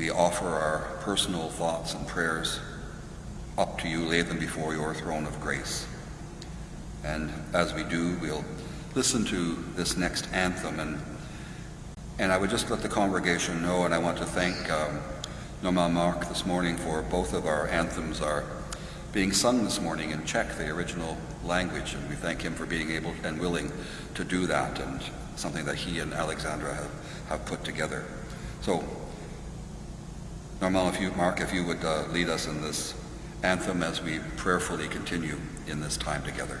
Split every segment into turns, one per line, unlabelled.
we offer our personal thoughts and prayers up to you, lay them before your throne of grace. And as we do, we'll listen to this next anthem. And, and I would just let the congregation know, and I want to thank um, Mark this morning for both of our anthems are being sung this morning in Czech, the original language, and we thank him for being able and willing to do that, and something that he and Alexandra have, have put together. So, Norman, if you, Mark, if you would uh, lead us in this anthem as we prayerfully continue in this time together.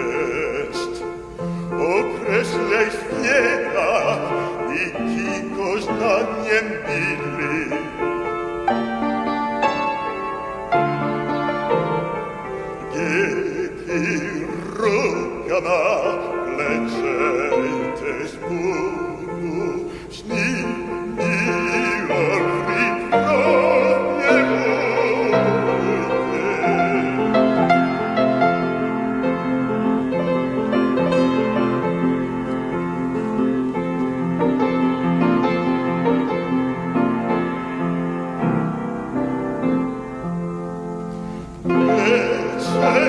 koznaniem bili.
Wielki ruka na pleczej też bólu, z Oh